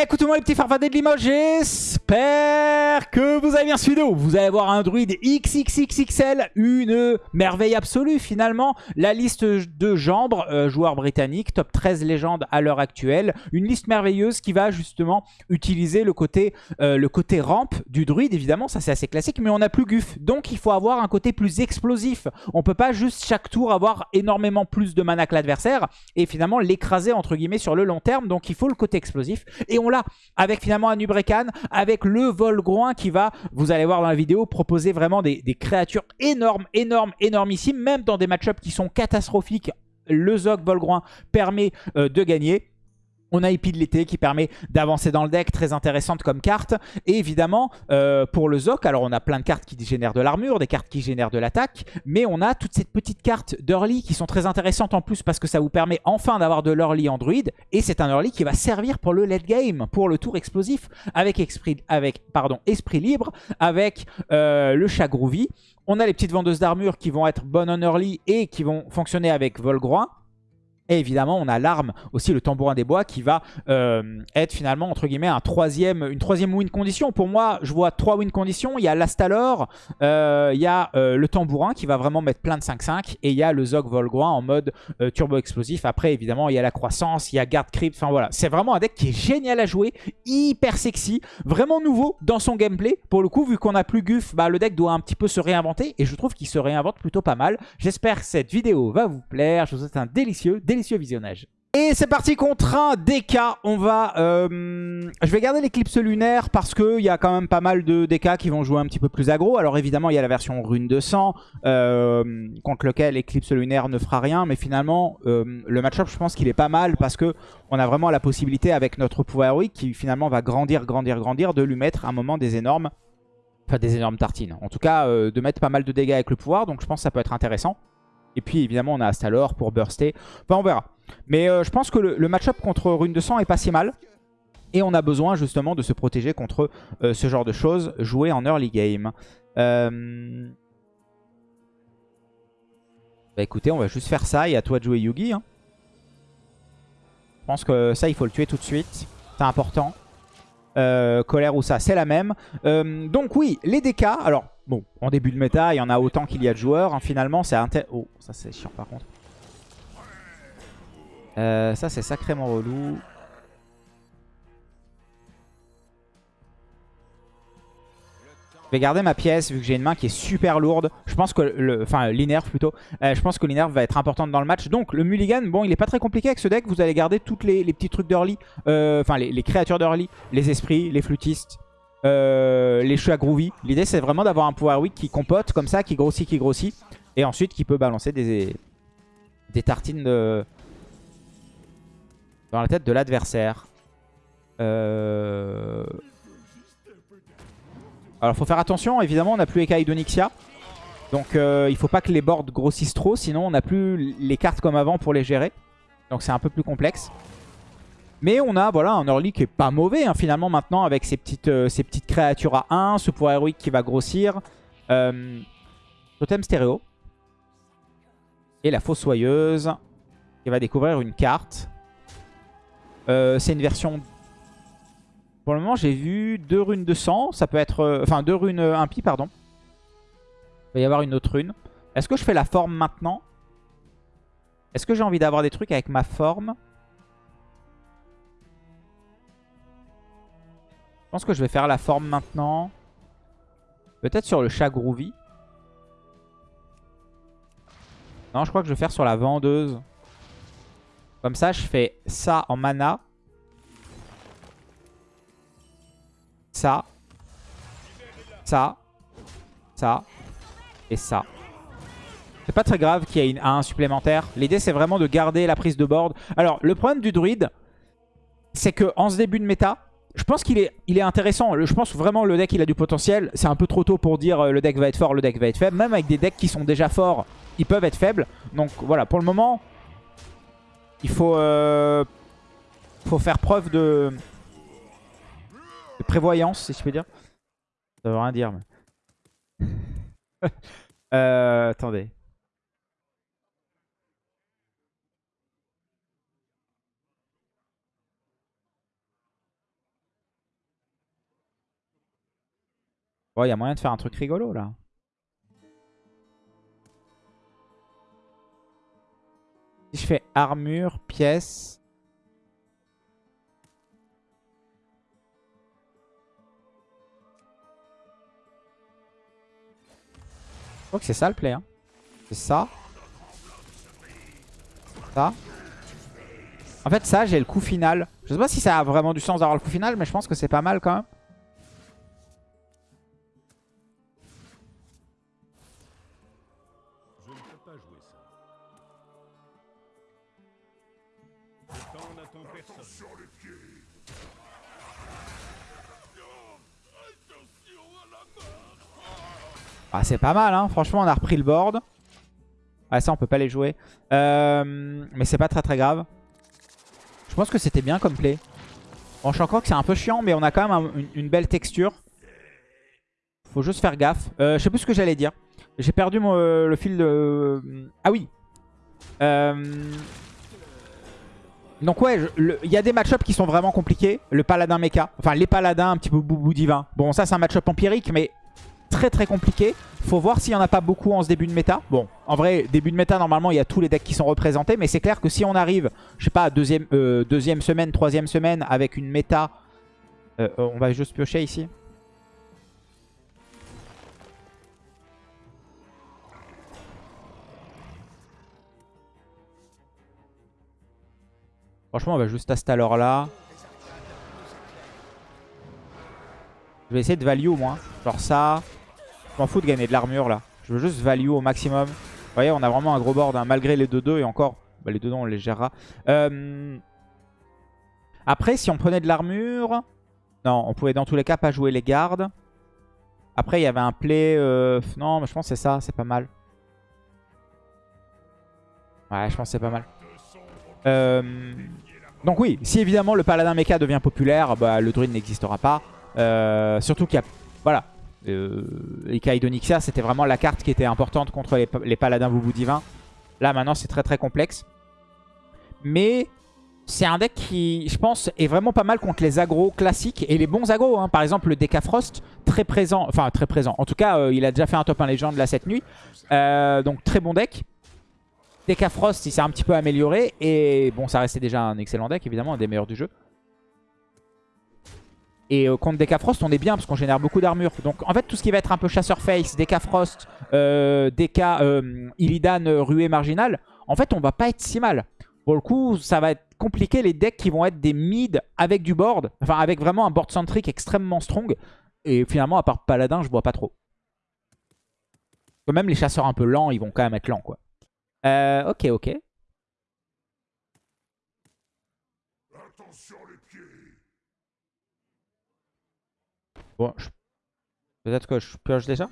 Écoutez-moi les petits farfadets de Limoges, j'espère que vous avez bien suivi. Vous allez voir un druide XXXXL, une merveille absolue finalement. La liste de Jambre, euh, joueur britannique, top 13 légende à l'heure actuelle. Une liste merveilleuse qui va justement utiliser le côté, euh, rampe du druide, évidemment, ça c'est assez classique, mais on n'a plus Guff. Donc il faut avoir un côté plus explosif. On peut pas juste chaque tour avoir énormément plus de mana que l'adversaire et finalement l'écraser entre guillemets sur le long terme. Donc il faut le côté explosif. Et on là avec finalement un Nubrekan, avec le Volgroin qui va, vous allez voir dans la vidéo, proposer vraiment des, créatures énormes, énormes, énormissimes, même dans des match-ups qui sont catastrophiques. Le Zog Volgroin permet euh, de gagner. On a Épée de l'été qui permet d'avancer dans le deck, très intéressante comme carte. Et évidemment, euh, pour le Zoc, alors on a plein de cartes qui génèrent de l'armure, des cartes qui génèrent de l'attaque, mais on a toutes ces petites cartes d'early qui sont très intéressantes en plus parce que ça vous permet enfin d'avoir de l'early en druide. Et c'est un early qui va servir pour le late game, pour le tour explosif, avec esprit libre, avec euh, le chat groovy. On a les petites vendeuses d'armure qui vont être bonnes en early et qui vont fonctionner avec Volgroin. Et évidemment, on a l'arme, aussi le tambourin des bois, qui va euh, être finalement, entre guillemets, un troisième, une troisième win condition. Pour moi, je vois trois win conditions. Il y a l'Astalor, euh, il y a euh, le tambourin qui va vraiment mettre plein de 5-5, et il y a le Zog Volgroin en mode turbo explosif. Après, évidemment, il y a la croissance, il y a Garde Crypt. Enfin voilà, c'est vraiment un deck qui est génial à jouer, hyper sexy, vraiment nouveau dans son gameplay. Pour le coup, vu qu'on a plus Guff, bah, le deck doit un petit peu se réinventer, et je trouve qu'il se réinvente plutôt pas mal. J'espère que cette vidéo va vous plaire. Je vous souhaite un délicieux, délicieux Et c'est parti contre un DK. On va... Euh, je vais garder l'éclipse lunaire parce qu'il y a quand même pas mal de DK qui vont jouer un petit peu plus aggro. Alors évidemment, il y a la version rune de sang euh, contre lequel l'éclipse lunaire ne fera rien. Mais finalement, euh, le match-up, je pense qu'il est pas mal parce que on a vraiment la possibilité avec notre pouvoir héroïque qui finalement va grandir, grandir, grandir, de lui mettre un moment des énormes... Enfin, des énormes tartines. En tout cas, de mettre pas mal de dégâts avec le pouvoir. Donc je pense que ça peut être intéressant. Et puis évidemment on a Astalor pour burster. Enfin on verra. Mais euh, je pense que le, match-up contre Rune de Sang est pas si mal. Et on a besoin justement de se protéger contre euh, ce genre de choses jouées en early game. Euh, bah écoutez, on va juste faire ça et à toi de jouer Yugi. Hein. Je pense que ça, il faut le tuer tout de suite. C'est important. colère ou ça, c'est la même. donc oui, les DK, alors Bon, en début de méta, il y en a autant qu'il y a de joueurs. Hein, finalement, c'est un Oh, ça c'est chiant par contre. Euh, ça c'est sacrément relou. Je vais garder ma pièce vu que j'ai une main qui est super lourde. Je pense que le, enfin l'inerve plutôt. Euh, je pense que l'inerve va être importante dans le match. Donc le mulligan, bon il est pas très compliqué avec ce deck. Vous allez garder toutes les, petits trucs d'early. Euh, enfin les, les, créatures d'early, les esprits, les flûtistes, euh, les chats groovy. L'idée c'est vraiment d'avoir un pouvoir weak qui compote comme ça, qui grossit, qui grossit. Et ensuite qui peut balancer des, tartines de... dans la tête de l'adversaire. Euh... Alors faut faire attention, évidemment on n'a plus Ekaï d'Onyxia. Donc euh, il faut pas que les boards grossissent trop, sinon on n'a plus les cartes comme avant pour les gérer. Donc c'est un peu plus complexe. Mais on a voilà un early qui est pas mauvais hein, finalement maintenant avec ces petites, euh, petites créatures à 1, ce pouvoir héroïque qui va grossir. Euh, totem stéréo. Et la fossoyeuse qui va découvrir une carte. Euh, c'est une version... Pour le moment j'ai vu deux runes de sang, ça peut être... Enfin deux runes impies pardon. Il va y avoir une autre rune. Est-ce que je fais la forme maintenant? Est-ce que j'ai envie d'avoir des trucs avec ma forme? Je pense que je vais faire la forme maintenant. Peut-être sur le chat groovy. Non, je crois que je vais faire sur la vendeuse. Comme ça, je fais ça en mana. Ça. Ça. Ça. Et ça. C'est pas très grave qu'il y ait une 1 supplémentaire. L'idée, c'est vraiment de garder la prise de board. Alors, le problème du druide, c'est que en ce début de méta, je pense qu'il est, intéressant. Je pense vraiment le deck il a du potentiel. C'est un peu trop tôt pour dire euh, le deck va être fort, le deck va être faible. Même avec des decks qui sont déjà forts, ils peuvent être faibles. Donc voilà, pour le moment, il faut, euh, faut faire preuve de, prévoyance, si je peux dire. Ça veut rien dire. euh, attendez. Il y a moyen de faire un truc rigolo là. Si je fais armure, pièce. Je crois que c'est ça le play. Hein. C'est ça. Ça. En fait, ça, j'ai le coup final. Je sais pas si ça a vraiment du sens d'avoir le coup final, mais je pense que c'est pas mal quand même. Ah, c'est pas mal, hein. Franchement, on a repris le board. Ah, ça, on peut pas les jouer. Euh, mais c'est pas très très grave. Je pense que c'était bien comme play. Bon, je encore que c'est un peu chiant, mais on a quand même une, belle texture. Faut juste faire gaffe. Euh, je sais plus ce que j'allais dire. J'ai perdu mon, le fil de... Ah oui. Euh... Donc ouais, il y a des match-ups qui sont vraiment compliqués. Le paladin mecha, enfin les paladins un petit peu boubou divin. Bon ça c'est un match-up empirique mais très très compliqué. Faut voir s'il n'y en a pas beaucoup en ce début de méta. Bon, en vrai, début de méta, normalement, il y a tous les decks qui sont représentés. Mais c'est clair que si on arrive, je sais pas, deuxième, euh, deuxième semaine, troisième semaine, avec une méta... Euh, euh, on va juste piocher ici. Franchement, on va juste à cette là Je vais essayer de value moins. Genre ça. Je m'en fous de gagner de l'armure là. Je veux juste value au maximum. Vous voyez, on a vraiment un gros board, hein, malgré les 2-2 et encore. Bah, les 2-2, on les gérera. Euh, après, si on prenait de l'armure... Non, on pouvait dans tous les cas pas jouer les gardes. Après, il y avait un play... Euh, non, mais je pense que c'est ça, c'est pas mal. Ouais, je pense que c'est pas mal. Euh, donc oui, si évidemment le paladin mecha devient populaire, bah, le druide n'existera pas. Surtout qu'il y a... Voilà. Euh, Onyxia, c'était vraiment la carte qui était importante contre les, paladins boubou divins. Là, maintenant, c'est très très complexe. Mais c'est un deck qui, je pense, est vraiment pas mal contre les agros classiques et les bons agros. Hein. Par exemple, le Decafrost, très présent. Enfin, très présent. En tout cas, euh, il a déjà fait un top 1 légende là cette nuit. Euh, donc, très bon deck. Decafrost, il s'est un petit peu amélioré. Et bon, ça restait déjà un excellent deck, évidemment, un des meilleurs du jeu. Et euh, contre Decafrost, on est bien parce qu'on génère beaucoup d'armure. Donc en fait, tout ce qui va être un peu chasseur face, Decafrost, euh, Deca, euh, Illidan, euh, Ruée Marginal, en fait, on va pas être si mal. Pour le coup, ça va être compliqué les decks qui vont être des mid avec du board. Enfin, avec vraiment un board centric extrêmement strong. Et finalement, à part Paladin, je vois pas trop. Même les chasseurs un peu lents, ils vont quand même être lents, quoi. Euh, ok, ok. Bon, peut-être que je pioche déjà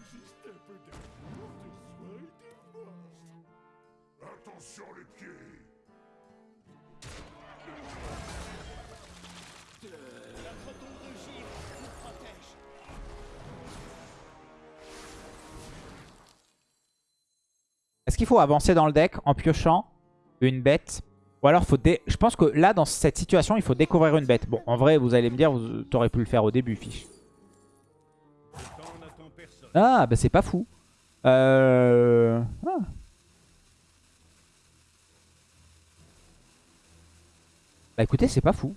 Est-ce qu'il faut avancer dans le deck en piochant une bête? Ou alors faut je pense que là, dans cette situation, il faut découvrir une bête. Bon, en vrai, vous allez me dire, vous auriez pu le faire au début, fiche. Ah, bah c'est pas fou. Euh... Ah. Bah écoutez, c'est pas fou.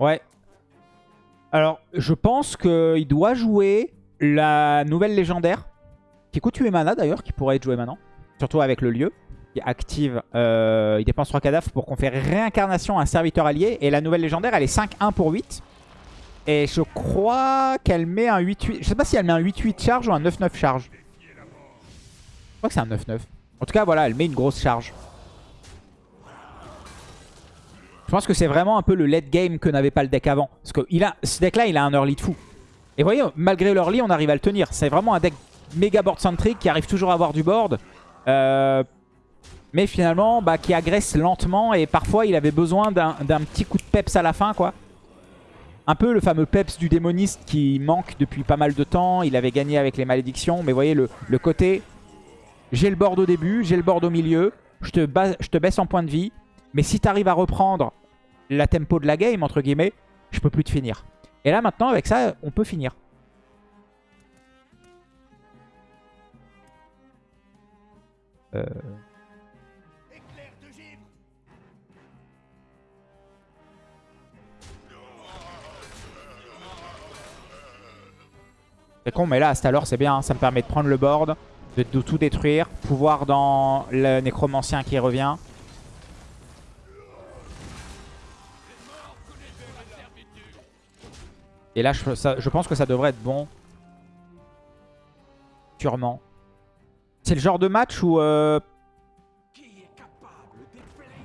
Ouais. Alors, je pense qu'il doit jouer la nouvelle légendaire. Qui coûte 8 mana d'ailleurs, qui pourrait être jouée maintenant. Surtout avec le lieu active, euh, il dépense 3 cadavres pour conférer réincarnation à un serviteur allié. Et la nouvelle légendaire, elle est 5-1 pour 8. Et je crois qu'elle met un 8-8. Je sais pas si elle met un 8-8 charge ou un 9-9 charge. Je crois que c'est un 9-9. En tout cas, voilà, elle met une grosse charge. Je pense que c'est vraiment un peu le late game que n'avait pas le deck avant. Parce que ce deck-là, il a un early de fou. Et vous voyez, malgré l'early, on arrive à le tenir. C'est vraiment un deck méga board centric qui arrive toujours à avoir du board. Euh, mais finalement bah, qui agresse lentement et parfois il avait besoin d'un petit coup de peps à la fin quoi. Un peu le fameux peps du démoniste qui manque depuis pas mal de temps, il avait gagné avec les malédictions, mais voyez le, côté j'ai le board au début, j'ai le board au milieu, je te, je te baisse en point de vie Mais si tu arrives à reprendre la tempo de la game, entre guillemets, je peux plus te finir. Et là, maintenant, avec ça, on peut finir. Euh... C'est con, mais là, à alors c'est bien. Ça me permet de prendre le board, de, de tout détruire. Pouvoir dans le nécromancien qui revient. Et là, je, je, pense que ça devrait être bon. Sûrement. C'est le genre de match où... Euh...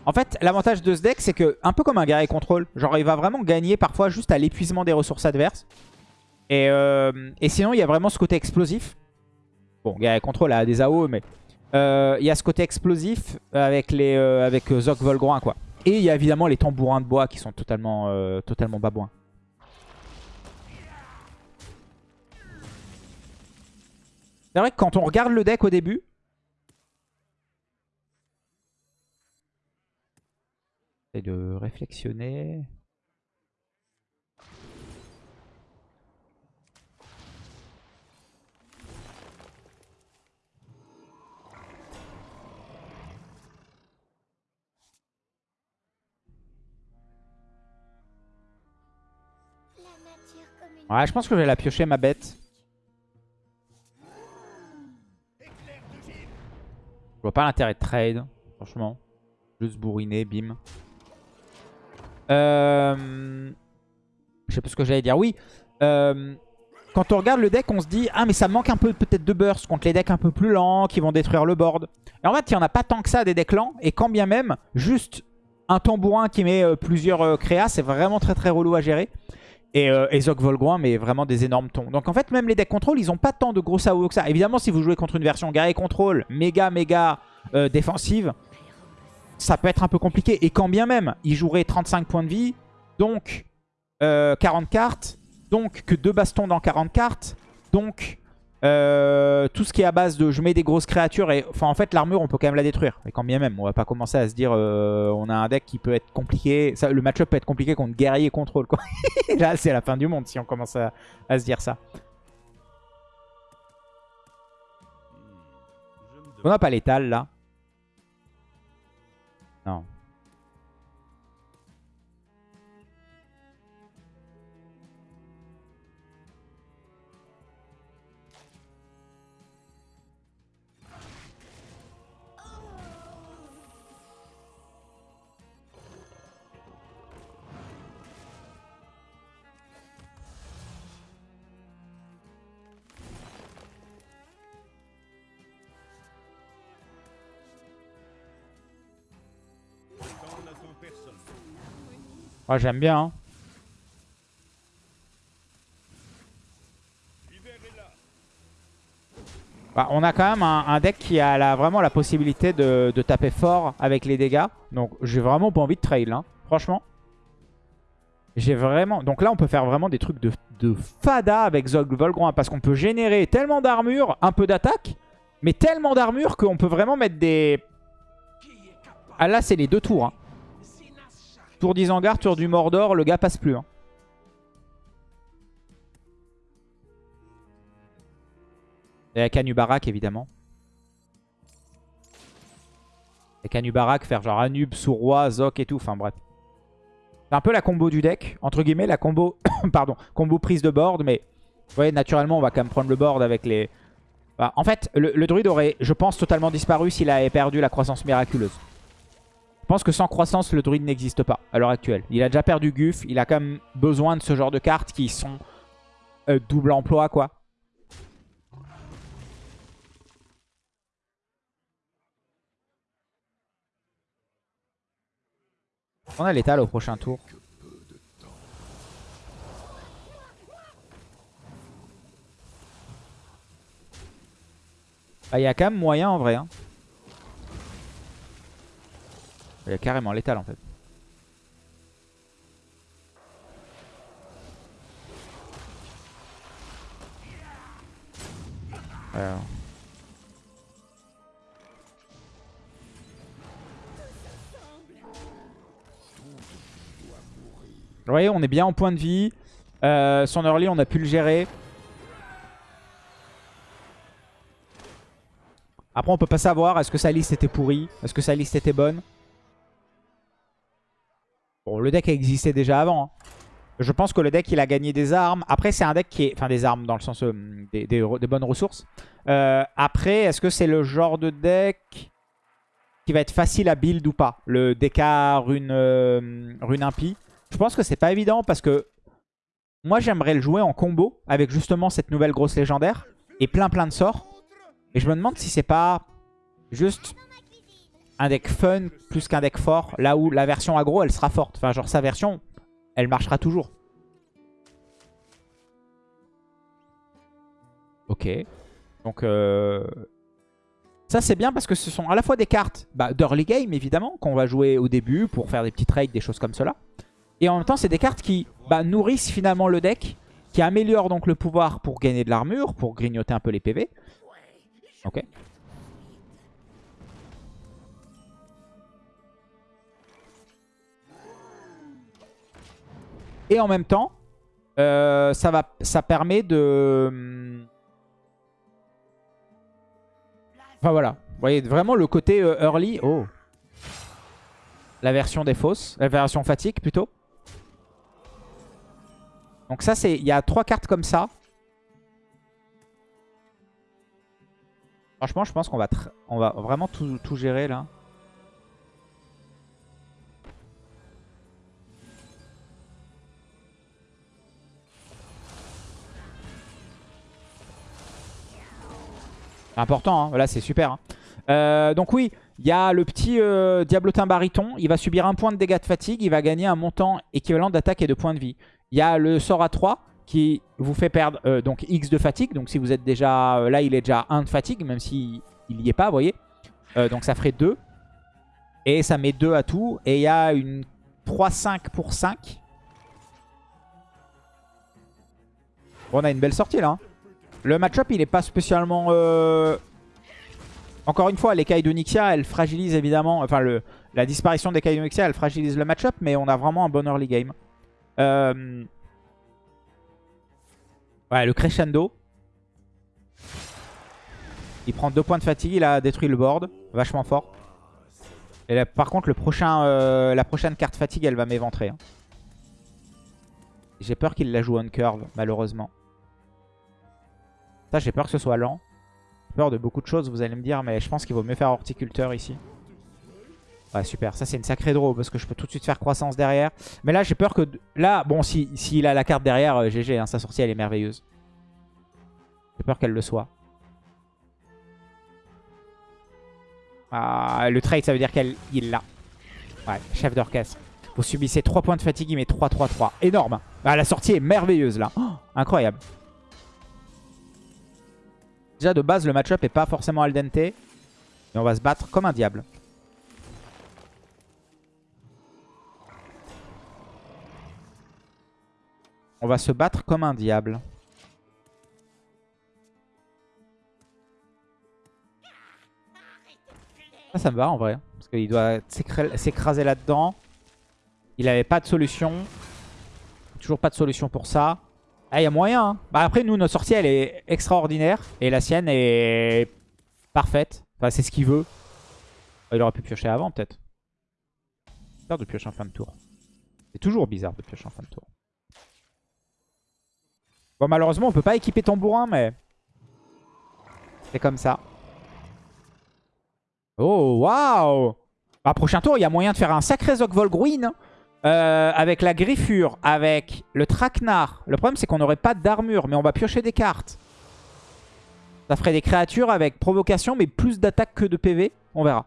En fait, l'avantage de ce deck, c'est que, un peu comme un guerrier contrôle, genre il va vraiment gagner parfois juste à l'épuisement des ressources adverses. Et, euh... Et sinon, il y a vraiment ce côté explosif. Bon, guerrier contrôle a des AO, mais... Euh, il y a ce côté explosif avec, les, euh, avec Zok Volgroin, quoi. Et il y a évidemment les tambourins de bois qui sont totalement, totalement babouins. C'est vrai que quand on regarde le deck au début, de réflexionner. Ouais, je pense que je vais la piocher ma bête. Je vois pas l'intérêt de trade, franchement. Juste bourriner, bim. Euh... Je sais pas ce que j'allais dire. Oui, euh... quand on regarde le deck, on se dit « Ah, mais ça manque un peu peut-être de burst contre les decks un peu plus lents qui vont détruire le board. » Et en fait, il n'y en a pas tant que ça des decks lents. Et quand bien même, juste un tambourin qui met euh, plusieurs euh, créas, c'est vraiment très très relou à gérer. Et, euh, Volgroin mais vraiment des énormes tons. Donc en fait, même les decks contrôle, ils ont pas tant de gros AOE que ça. Évidemment, si vous jouez contre une version guerrier contrôle, méga méga euh, défensive, ça peut être un peu compliqué. Et quand bien même, ils joueraient 35 points de vie, donc 40 euh, cartes, donc que deux bastons dans 40 cartes, donc euh, tout ce qui est à base de je mets des grosses créatures et enfin en fait l'armure on peut quand même la détruire. Et quand bien même on va pas commencer à se dire euh, on a un deck qui peut être compliqué le match-up peut être compliqué contre guerrier contrôle quoi. Là c'est la fin du monde si on commence à, à se dire ça. On n'a pas l'étal là. Non Ah, j'aime bien. Hein. Bah, on a quand même un, deck qui a vraiment la possibilité de, taper fort avec les dégâts. Donc j'ai vraiment pas envie de trail, hein. franchement. J'ai vraiment... Donc là on peut faire vraiment des trucs de, fada avec Zog Volgron. Parce qu'on peut générer tellement d'armure, un peu d'attaque. Mais tellement d'armure qu'on peut vraiment mettre des... Ah là c'est les deux tours. Hein. Tour d'Isengard, tour du Mordor, le gars passe plus. Hein. Et avec Anubarak, évidemment. Avec Anubarak, faire genre Anub, Souroi, Zok et tout. Enfin bref. C'est un peu la combo du deck. Entre guillemets, la combo... pardon. Combo prise de board. Mais vous voyez, naturellement, on va quand même prendre le board avec les... En fait, le druide aurait, je pense, totalement disparu s'il avait perdu la croissance miraculeuse. Pense que sans croissance, le druide n'existe pas à l'heure actuelle. Il a déjà perdu Guff. Il a quand même besoin de ce genre de cartes qui sont euh, double emploi, quoi. On a l'étal au prochain tour. Bah, il y a quand même moyen en vrai. Hein. Il y a carrément l'étal en fait. Vous voyez, on est bien en point de vie. Euh, son early, on a pu le gérer. Après, on peut pas savoir. Est-ce que sa liste était pourrie Est-ce que sa liste était bonne Bon, le deck existait déjà avant. Hein. Je pense que le deck, il a gagné des armes. Après, c'est un deck qui est... Enfin, des armes dans le sens euh, des, bonnes ressources. Euh, après, est-ce que c'est le genre de deck qui va être facile à build ou pas? Le DK rune, euh, rune impie? Je pense que c'est pas évident parce que moi, j'aimerais le jouer en combo avec justement cette nouvelle grosse légendaire et plein plein de sorts. Et je me demande si c'est pas juste un deck fun plus qu'un deck fort. Là où la version aggro, elle sera forte. Enfin, genre sa version, elle marchera toujours. Ok. Donc, euh... ça c'est bien parce que ce sont à la fois des cartes bah, d'early game, évidemment, qu'on va jouer au début pour faire des petits trades, des choses comme cela. Et en même temps, c'est des cartes qui bah, nourrissent finalement le deck, qui améliorent donc le pouvoir pour gagner de l'armure, pour grignoter un peu les PV. Ok. Et en même temps, euh, ça, va, ça permet de... Enfin voilà. Vous voyez vraiment le côté euh, early. Oh. La version des fausses. La version fatigue plutôt. Donc ça, c'est il y a trois cartes comme ça. Franchement, je pense qu'on va, vraiment tout gérer là. Important, hein. là c'est super. Hein. Euh, donc oui, il y a le petit euh, Diablotin Bariton. Il va subir un point de dégâts de fatigue. Il va gagner un montant équivalent d'attaque et de points de vie. Il y a le sort à 3 qui vous fait perdre euh, donc X de fatigue. Donc si vous êtes déjà... là, il est déjà 1 de fatigue, même s'il n'y est pas, vous voyez. donc ça ferait 2. Et ça met 2 à tout. Et il y a une 3-5 pour 5. Bon, on a une belle sortie là. Hein. Le match-up, il n'est pas spécialement... Euh, encore une fois, l'écaille de Nixia, elle fragilise évidemment... Enfin, le, la disparition des de Nixia, elle fragilise le match-up, mais on a vraiment un bon early game. Euh, ouais, le crescendo. Il prend deux points de fatigue, il a détruit le board. Vachement fort. Et par contre, euh, la prochaine carte fatigue, elle va m'éventrer. Hein. J'ai peur qu'il la joue on curve, malheureusement. Ça, j'ai peur que ce soit lent. J'ai peur de beaucoup de choses, vous allez me dire, mais je pense qu'il vaut mieux faire horticulteur ici. Ouais, super. Ça, c'est une sacrée draw parce que je peux tout de suite faire croissance derrière. Mais là, j'ai peur que... Là, bon, s'il si, a la carte derrière, GG, euh, hein, sa sortie, elle est merveilleuse. J'ai peur qu'elle le soit. Ah, le trade, ça veut dire qu'il l'a. Ouais, chef d'orchestre. Vous subissez 3 points de fatigue, il met 3-3-3. Énorme. Ah, la sortie est merveilleuse, là. Oh, incroyable. Déjà de base le match-up est pas forcément al dente. Et on va se battre comme un diable. On va se battre comme un diable. Ça, ça me va en vrai. Parce qu'il doit s'écraser là-dedans. Il avait pas de solution. Toujours pas de solution pour ça. Ah, il y a moyen. Hein. Bah, après, nous, notre sortie, elle est extraordinaire. Et la sienne est parfaite. Enfin, c'est ce qu'il veut. Il aurait pu piocher avant, peut-être. Bizarre de piocher en fin de tour. C'est toujours bizarre de piocher en fin de tour. Bon, malheureusement, on peut pas équiper ton bourrin, mais... C'est comme ça. Oh, waouh bah, Prochain tour, il y a moyen de faire un sacré Zogvolgruin. Hein. Euh, avec la griffure, avec le traquenard. Le problème, c'est qu'on n'aurait pas d'armure, mais on va piocher des cartes. Ça ferait des créatures avec provocation, mais plus d'attaque que de PV. On verra.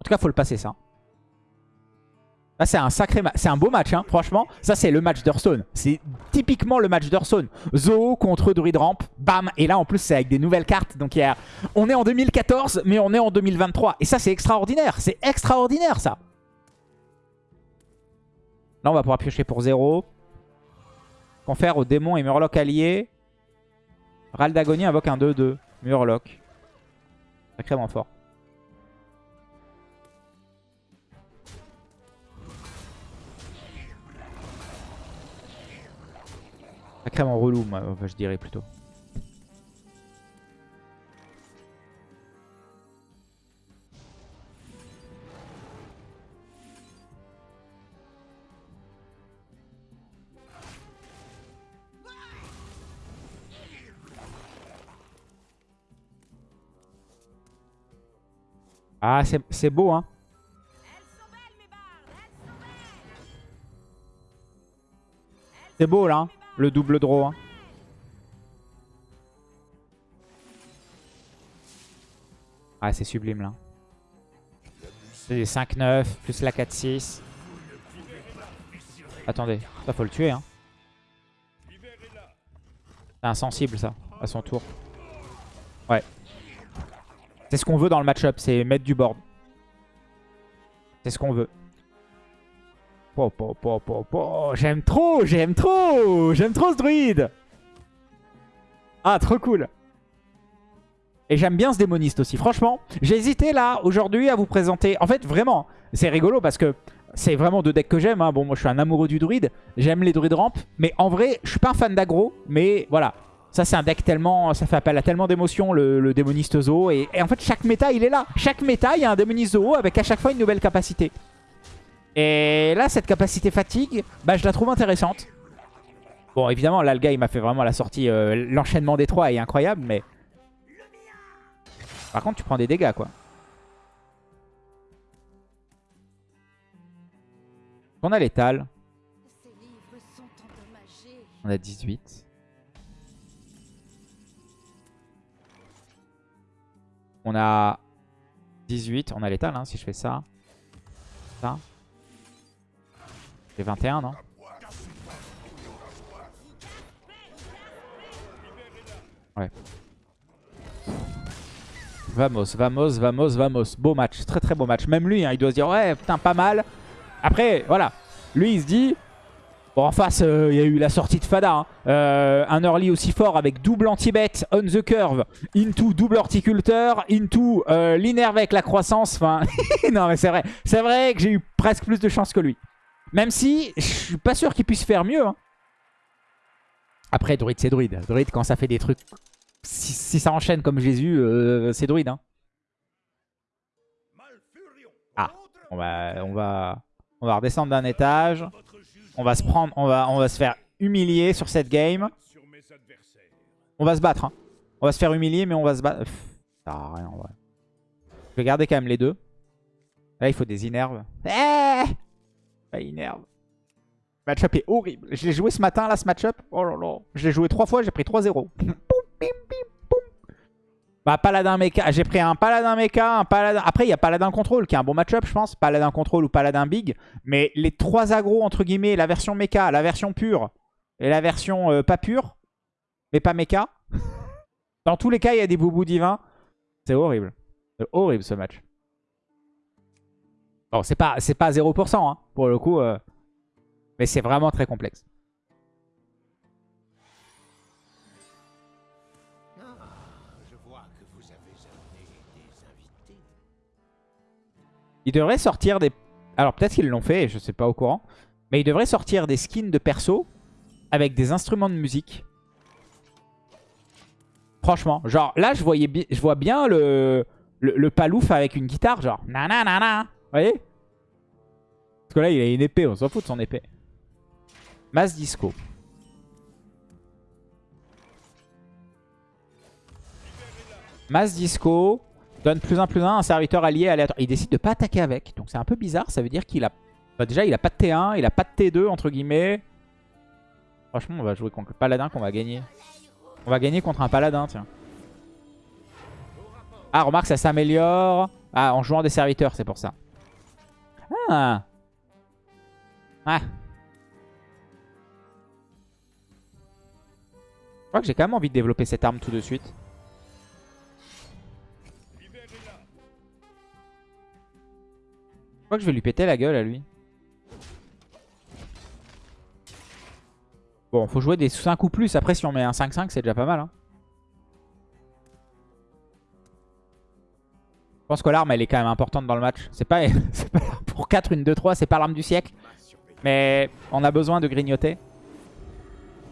En tout cas, faut le passer, ça. Là, c'est un sacré C'est un beau match, hein, franchement. Ça, c'est le match d'Hearthstone. C'est typiquement le match d'Hearthstone. Zoo contre Druid Ramp. Bam Et là, en plus, c'est avec des nouvelles cartes. Donc, on est en 2014, mais on est en 2023. Et ça, c'est extraordinaire. C'est extraordinaire, ça. Là, on va pouvoir piocher pour 0. Confère au démon et Murloc allié. Ral d'agonie invoque un 2-2. Murloc. Sacrément fort. Sacrément relou, moi, je dirais plutôt. Ah, c'est beau, hein. C'est beau, là, hein, le double draw. Hein. Ah, c'est sublime, là. C'est 5-9, plus la 4-6. Attendez, ça faut le tuer, hein. C'est insensible, ça, à son tour. Ouais. C'est ce qu'on veut dans le match-up, c'est mettre du board. C'est ce qu'on veut. J'aime trop, j'aime trop, j'aime trop ce druide. Ah, trop cool. Et j'aime bien ce démoniste aussi, franchement. J'ai hésité là, aujourd'hui, à vous présenter. En fait, vraiment, c'est rigolo parce que c'est vraiment deux decks que j'aime. Hein. Bon, moi, je suis un amoureux du druide. J'aime les druides ramp. Mais en vrai, je suis pas un fan d'aggro. Mais voilà, ça, c'est un deck tellement... Ça fait appel à tellement d'émotions, le, démoniste zoo. Et, en fait, chaque méta, il est là. Chaque méta, il y a un démoniste zoo avec à chaque fois une nouvelle capacité. Et là, cette capacité fatigue, bah, je la trouve intéressante. Bon, évidemment, l'Alga, il m'a fait vraiment la sortie. Euh, l'enchaînement des trois est incroyable, mais... Par contre, tu prends des dégâts, quoi. On a l'étal. On a 18. On a 18. On a l'étal, hein, si je fais ça. Ça. J'ai 21, non? Ouais. Vamos, vamos, vamos, vamos. Beau match. Très très beau match. Même lui, hein, il doit se dire, ouais, putain, pas mal. Après, voilà. Lui, il se dit, Bon, en face, euh, il y a eu la sortie de Fada. Hein. Euh, un early aussi fort avec double anti-bet, on the curve, into double horticulteur, into euh, l'innerve avec la croissance. Enfin, non, mais c'est vrai. C'est vrai que j'ai eu presque plus de chance que lui. Même si, je suis pas sûr qu'il puisse faire mieux. Hein. Après, druide, c'est druide. Druide, quand ça fait des trucs... Si, ça enchaîne comme Jésus, c'est druide. Hein. Ah, on, va, on va redescendre d'un étage. On va se prendre, on va, on va se faire humilier sur cette game. On va se battre. Hein. On va se faire humilier, mais on va se battre. ça sert rien en vrai. Je vais garder quand même les deux. Là, il faut des inerves. Eh Pas inerve. Match-up est horrible. Je l'ai joué ce matin, là, ce match-up. Oh là là. Je l'ai joué trois fois, j'ai pris 3-0. Bah, Paladin Mecha. J'ai pris un Paladin Mecha, un Paladin... Après, il y a Paladin Control qui est un bon match-up, je pense. Paladin Control ou Paladin Big. Mais les trois agros, entre guillemets, la version Mecha, la version pure et la version euh, pas pure, mais pas Mecha. Dans tous les cas, il y a des boubous divins. C'est horrible. C'est horrible, ce match. Bon, c'est pas, pas 0%, hein, pour le coup. Euh, mais c'est vraiment très complexe. Ils devraient sortir des... Alors peut-être qu'ils l'ont fait, je sais pas au courant. Mais ils devraient sortir des skins de perso avec des instruments de musique. Franchement, genre là je vois bien le, le, palouf avec une guitare, genre nanana. Vous voyez? Parce que là il a une épée, on s'en fout de son épée. Mass Disco. Mass Disco. Donne plus un plus un, un serviteur allié aléatoire. Il décide de pas attaquer avec. Donc c'est un peu bizarre. Ça veut dire qu'il a... Bah, déjà, il a pas de T1, il a pas de T2, entre guillemets. Franchement, on va jouer contre le paladin qu'on va gagner. On va gagner contre un paladin, tiens. Ah, remarque, ça s'améliore. Ah, en jouant des serviteurs, c'est pour ça. Ah Ah Je crois que j'ai quand même envie de développer cette arme tout de suite. Je crois que je vais lui péter la gueule à lui. Bon, faut jouer des 5 ou plus. Après, si on met un 5-5, c'est déjà pas mal. Hein. Je pense que l'arme, elle est quand même importante dans le match. C'est pas, pas, pour 4, une 2-3, c'est pas l'arme du siècle. Mais on a besoin de grignoter.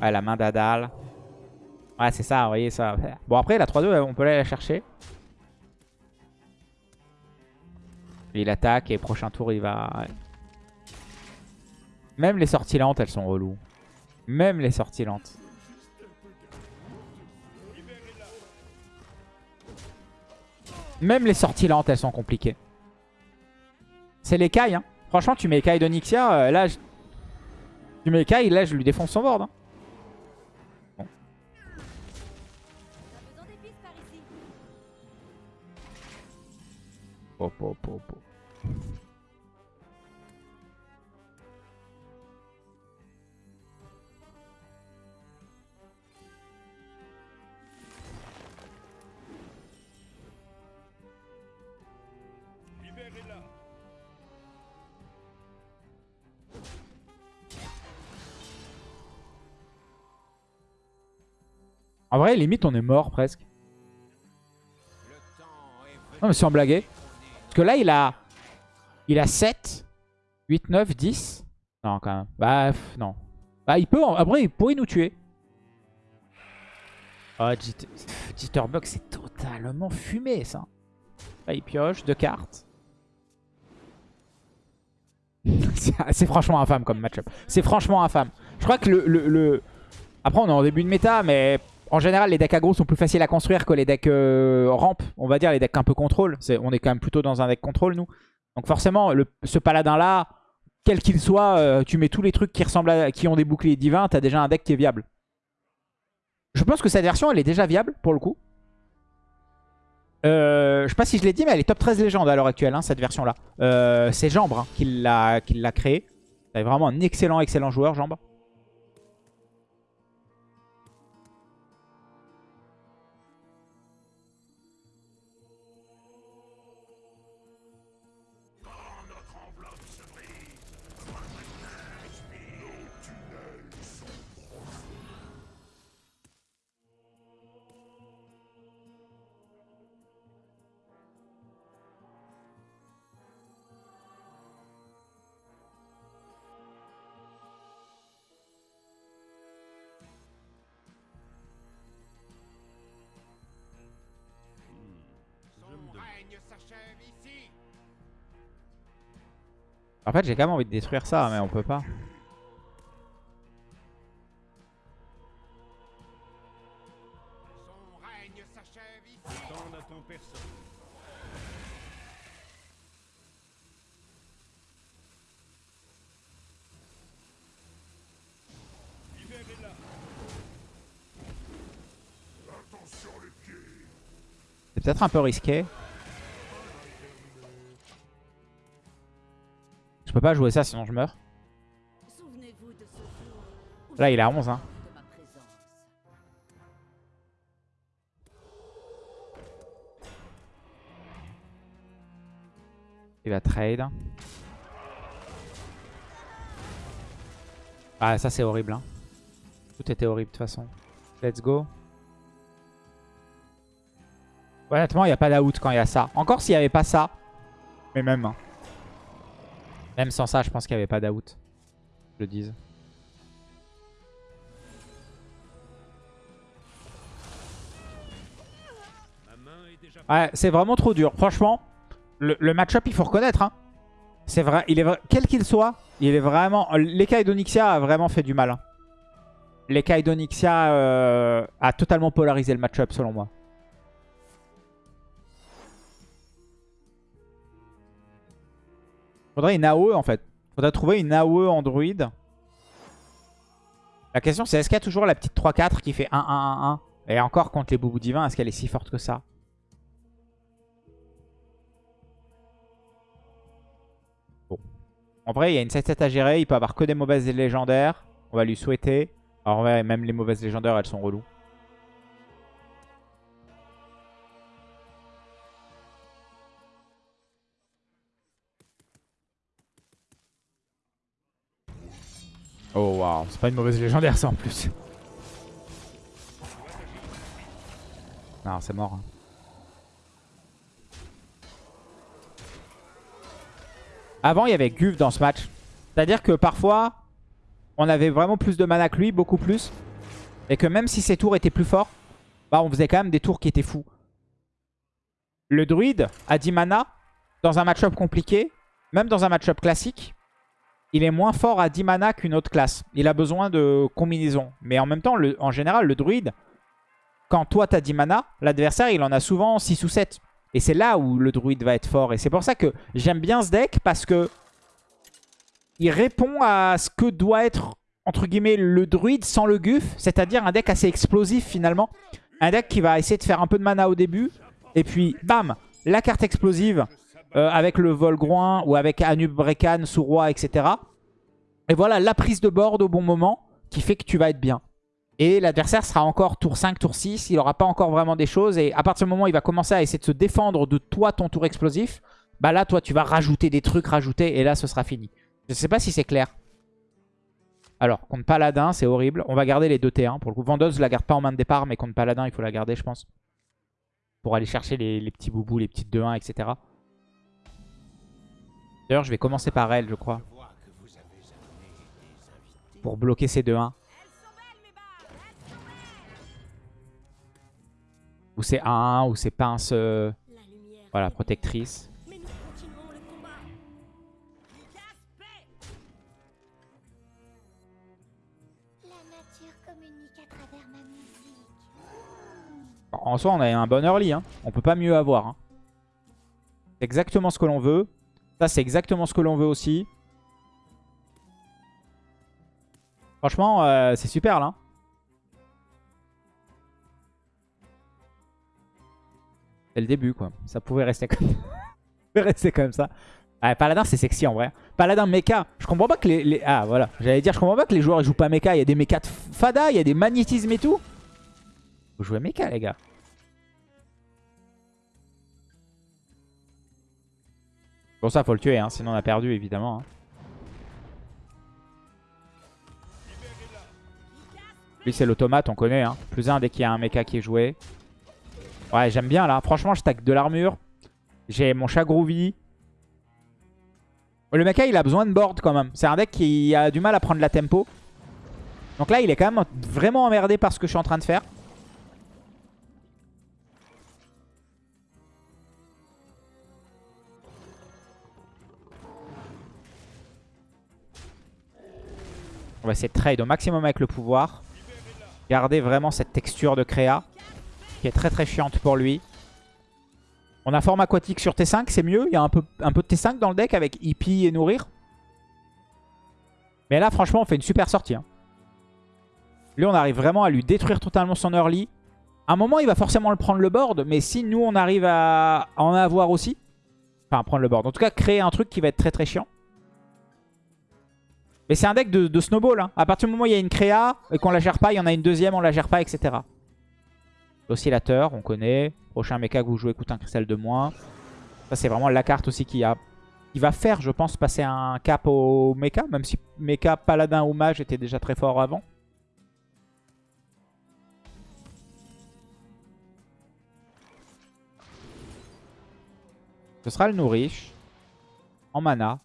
Ouais, la main d'Adal. Ouais, c'est ça, vous voyez ça. Bon, après, la 3-2, on peut aller la chercher. Il attaque et prochain tour, il va... Même les sorties lentes, elles sont reloues. Même les sorties lentes. Même les sorties lentes, elles sont compliquées. C'est les cailles, hein. Franchement, tu mets Kai d'Onyxia, euh, là, je... tu mets Kai, là, je lui défonce son board. Hein. Hop, hop, hop, hop. En vrai, limite, on est mort presque. Non, mais sans blaguer. Parce que là, il a... Il a 7, 8, 9, 10. Non, quand même. Bah, non. Bah, il peut... Après, il pourrait nous tuer. Oh, Jitterbug, c'est totalement fumé, ça. Là, il pioche deux cartes. c'est franchement infâme comme match-up. C'est franchement infâme. Je crois que le, le... Après, on est en début de méta, mais en général, les decks aggro sont plus faciles à construire que les decks euh, ramp. On va dire les decks un peu contrôle. on est quand même plutôt dans un deck contrôle, nous. Donc forcément, ce paladin-là, quel qu'il soit, euh, tu mets tous les trucs qui ressemblent qui ont des boucliers divins, t'as déjà un deck qui est viable. Je pense que cette version, elle est déjà viable, pour le coup. Euh, je sais pas si je l'ai dit, mais elle est top 13 légende à l'heure actuelle, hein, cette version-là. C'est Jambre hein, qui l'a créé. C'est vraiment un excellent, excellent joueur, Jambre. En fait, j'ai quand même envie de détruire ça, mais on peut pas. C'est peut-être un peu risqué. Peux pas jouer ça sinon je meurs. Là il est à 11 hein. Il va trade. Ah ça c'est horrible hein. Tout était horrible de toute façon. Let's go. Honnêtement il n'y a pas d'out quand il y a ça. Encore s'il n'y avait pas ça. Mais même. Hein. Même sans ça, je pense qu'il n'y avait pas d'out. Je le dise. Ouais, c'est vraiment trop dur. Franchement, le, match-up, il faut reconnaître. Hein. C'est vrai, il est quel qu'il soit, il est vraiment. L'écaille d'Onyxia a vraiment fait du mal. Hein. Euh, a totalement polarisé le match-up, selon moi. Faudrait une AOE en fait. Faudrait trouver une AOE Android. La question c'est est-ce qu'il y a toujours la petite 3-4 qui fait 1-1-1-1 Et encore contre les boubous divins, est-ce qu'elle est si forte que ça? Bon. En vrai, il y a une 7-7 à gérer. Il peut avoir que des mauvaises légendaires. On va lui souhaiter. Alors ouais, même les mauvaises légendaires, elles sont reloues. Oh waouh, c'est pas une mauvaise légendaire ça en plus. Non, c'est mort. Hein. Avant, il y avait Guve dans ce match. C'est-à-dire que parfois, on avait vraiment plus de mana que lui, beaucoup plus. Et que même si ses tours étaient plus forts, bah on faisait quand même des tours qui étaient fous. Le druide a 10 mana dans un match-up compliqué, même dans un match-up classique, il est moins fort à 10 mana qu'une autre classe. Il a besoin de combinaison. Mais en même temps, en général, le druide, quand toi tu as 10 mana, l'adversaire il en a souvent 6 ou 7. Et c'est là où le druide va être fort. Et c'est pour ça que j'aime bien ce deck parce que il répond à ce que doit être, entre guillemets, le druide sans le guf. C'est-à-dire un deck assez explosif finalement. Un deck qui va essayer de faire un peu de mana au début. Et puis, bam, la carte explosive euh, avec le Volgroin ou avec Anubrekan, Sous-Roi, etc. Et voilà, la prise de board au bon moment qui fait que tu vas être bien. Et l'adversaire sera encore tour 5, tour 6. Il n'aura pas encore vraiment des choses. Et à partir du moment où il va commencer à essayer de se défendre de toi, ton tour explosif, bah là, toi, tu vas rajouter des trucs, rajouter. Et là, ce sera fini. Je ne sais pas si c'est clair. Alors, contre Paladin, c'est horrible. On va garder les deux T1. Pour le coup, Vendeuse, je la garde pas en main de départ. Mais contre Paladin, il faut la garder, je pense. Pour aller chercher les, les petits boubous, les petites 2-1, etc. D'ailleurs, je vais commencer par elle, je crois. Pour bloquer ces 2-1. Ou c'est 1-1, ou c'est pince... Euh, voilà, protectrice. En soi, on a un bon early. Hein. On peut pas mieux avoir. Hein. Exactement ce que l'on veut. Ça, c'est exactement ce que l'on veut aussi. Franchement, euh, c'est super là. C'est le début quoi. Ça pouvait rester comme, rester comme ça. Ah, Paladin c'est sexy en vrai. Paladin mecha. Je comprends pas que les, Ah voilà. J'allais dire je comprends pas que les joueurs ils jouent pas mecha. Il y a des mechas de fada, il y a des magnétismes et tout. Vous jouez mecha les gars. Bon ça faut le tuer, hein, sinon on a perdu évidemment. Hein. Lui c'est l'automate, on connaît. Hein. Plus un dès qu'il y a un mecha qui est joué. Ouais j'aime bien là. Franchement je stack de l'armure. J'ai mon chat groovy. Le mecha il a besoin de board quand même. C'est un deck qui a du mal à prendre la tempo. Donc là il est quand même vraiment emmerdé par ce que je suis en train de faire. On va essayer de trade au maximum avec le pouvoir. Garder vraiment cette texture de créa. Qui est très très chiante pour lui. On a forme aquatique sur T5, c'est mieux. Il y a un peu, un peu de T5 dans le deck avec Hippie et Nourrir. Mais là, franchement, on fait une super sortie. Hein. Lui, on arrive vraiment à lui détruire totalement son early. À un moment, il va forcément le prendre le board. Mais si nous, on arrive à en avoir aussi... Enfin, prendre le board. En tout cas, créer un truc qui va être très très chiant. Mais c'est un deck de, snowball. Hein. À partir du moment où il y a une créa et qu'on la gère pas, il y en a une deuxième, on la gère pas, etc. L'oscillateur, on connaît. Prochain mecha que vous jouez coûte un cristal de moins. Ça, c'est vraiment la carte aussi qui, a, qui va faire, je pense, passer un cap au mecha. Même si mecha, paladin ou mage était déjà très fort avant. Ce sera le nourriche. En mana.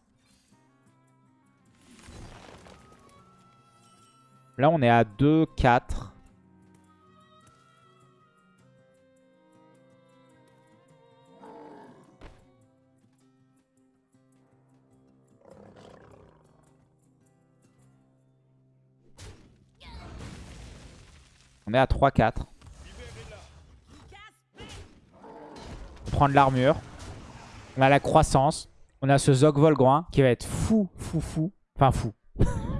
Là, on est à 2, 4. On est à 3-4. On prend de l'armure. On a la croissance. On a ce Zog Volgroin qui va être fou, fou, fou. Enfin, fou.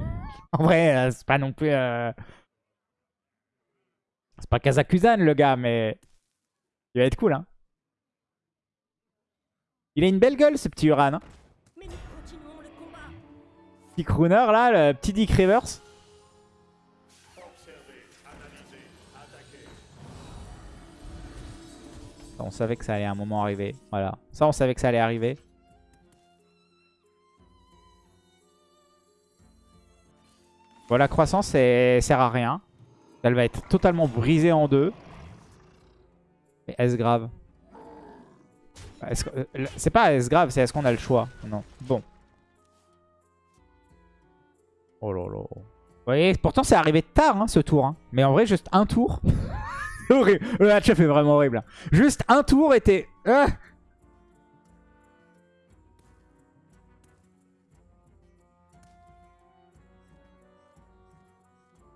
En vrai, euh, c'est pas non plus... Euh, c'est pas Kazakuzan le gars, mais... Il va être cool, hein. Il a une belle gueule, ce petit Uran. Hein. Petit crooner, là, le petit Dick Rivers. on savait que ça allait à un moment arriver. Voilà. Ça, on savait que ça allait arriver. Voilà, la croissance, elle sert à rien. Elle va être totalement brisée en deux. Mais est-ce grave? Euh, C'est pas est-ce grave, c'est est-ce qu'on a le choix Non? Bon. Oh là là. voyez, pourtant c'est arrivé tard hein, ce tour. hein. Mais en vrai, juste un tour. Horrible. Le match-up est vraiment horrible. hein. Juste un tour était... Ah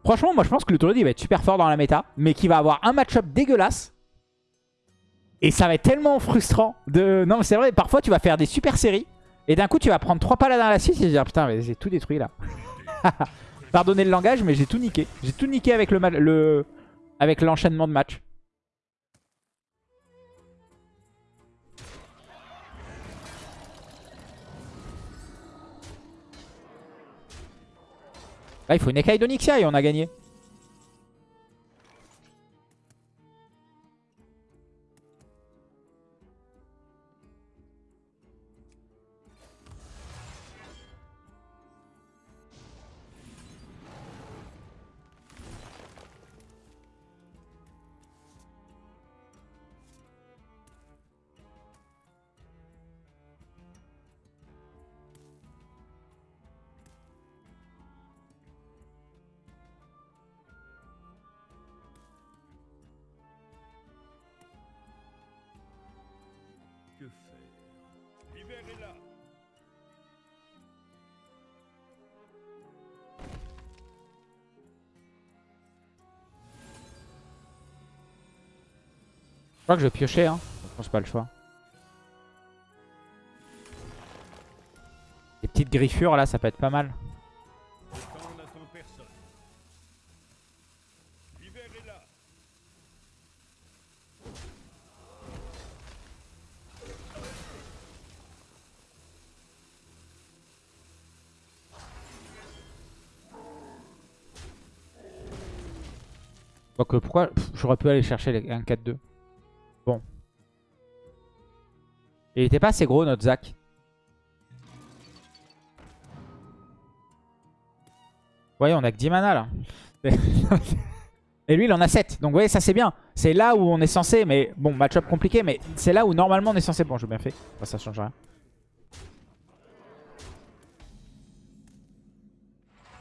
Franchement, moi je pense que le Druid il va être super fort dans la méta, mais qu'il va avoir un match-up dégueulasse. Et ça va être tellement frustrant de... Non mais c'est vrai, parfois tu vas faire des super séries, et d'un coup tu vas prendre 3 paladins à la suite et te dire putain mais j'ai tout détruit là. Pardonnez le langage, mais j'ai tout niqué. J'ai tout niqué avec le, ma- le... avec l'enchaînement de match. Là, il faut une écaille d'Onyxia et on a gagné. Je crois que je vais piocher, hein. Je pense pas le choix. Les petites griffures là, ça peut être pas mal. Donc pourquoi J'aurais pu aller chercher les- un 4-2. Bon. Il était pas assez gros notre Zac. Vous voyez, on a que 10 mana là. Et lui, il en a 7. Donc vous voyez, ça c'est bien. C'est là où on est censé, mais bon, match-up compliqué, mais c'est là où normalement on est censé. Bon, j'ai bien fait. Ça change rien.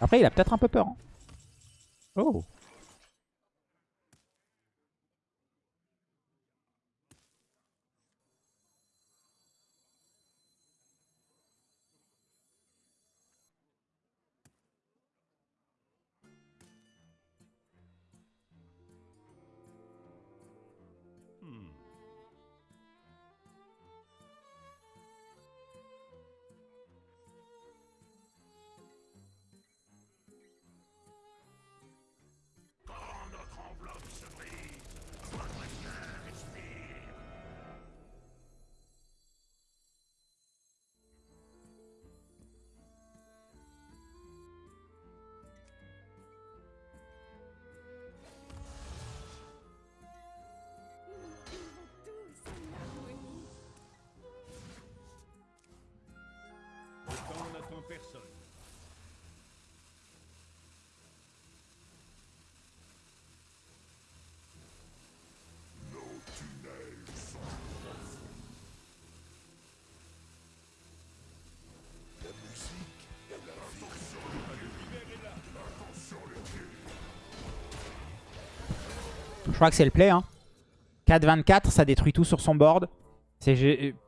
Après, il a peut-être un peu peur. hein. Oh. Crois que c'est le play. Hein. 4-24, ça détruit tout sur son board.